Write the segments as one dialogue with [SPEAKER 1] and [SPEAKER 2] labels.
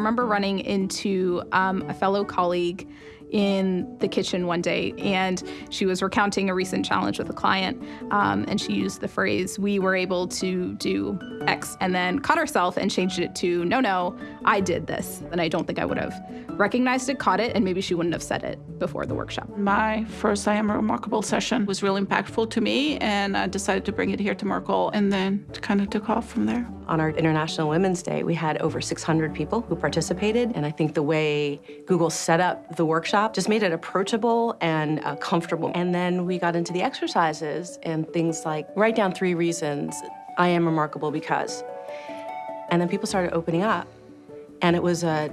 [SPEAKER 1] remember running into um, a fellow colleague in the kitchen one day and she was recounting a recent challenge with a client um, and she used the phrase we were able to do x and then caught herself and changed it to no no i did this and i don't think i would have recognized it caught it and maybe she wouldn't have said it before the workshop.
[SPEAKER 2] My first i am remarkable session was really impactful to me and i decided to bring it here to merkle and then kind of took off from there.
[SPEAKER 3] On our international women's day we had over 600 people who participated and i think the way google set up the workshop just made it approachable and uh, comfortable. And then we got into the exercises and things like write down three reasons I am remarkable because. And then people started opening up. And it was a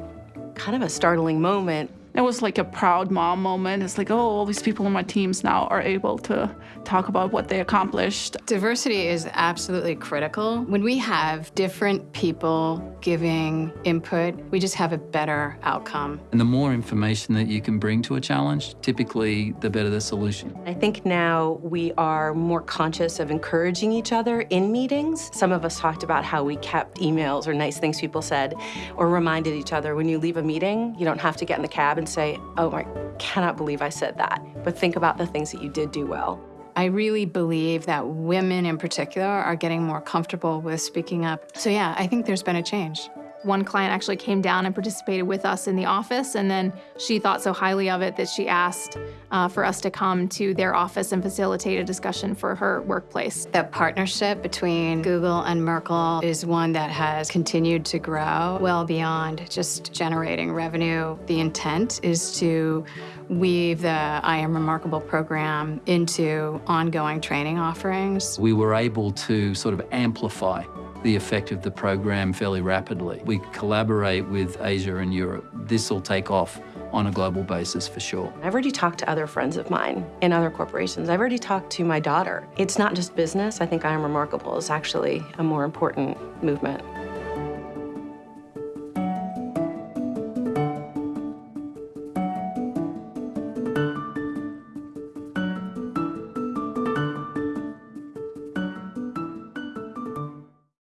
[SPEAKER 3] kind of a startling moment
[SPEAKER 2] it was like a proud mom moment. It's like, oh, all these people on my teams now are able to talk about what they accomplished.
[SPEAKER 4] Diversity is absolutely critical. When we have different people giving input, we just have a better outcome.
[SPEAKER 5] And the more information that you can bring to a challenge, typically the better the solution.
[SPEAKER 3] I think now we are more conscious of encouraging each other in meetings. Some of us talked about how we kept emails or nice things people said or reminded each other when you leave a meeting, you don't have to get in the cab and say, oh, I cannot believe I said that. But think about the things that you did do well.
[SPEAKER 4] I really believe that women in particular are getting more comfortable with speaking up. So yeah, I think there's been a change.
[SPEAKER 1] One client actually came down and participated with us in the office, and then she thought so highly of it that she asked uh, for us to come to their office and facilitate a discussion for her workplace.
[SPEAKER 4] That partnership between Google and Merkle is one that has continued to grow well beyond just generating revenue. The intent is to weave the I Am Remarkable program into ongoing training offerings.
[SPEAKER 5] We were able to sort of amplify the effect of the program fairly rapidly. We collaborate with Asia and Europe. This will take off on a global basis for sure.
[SPEAKER 3] I've already talked to other friends of mine in other corporations. I've already talked to my daughter. It's not just business. I think I Am Remarkable is actually a more important movement.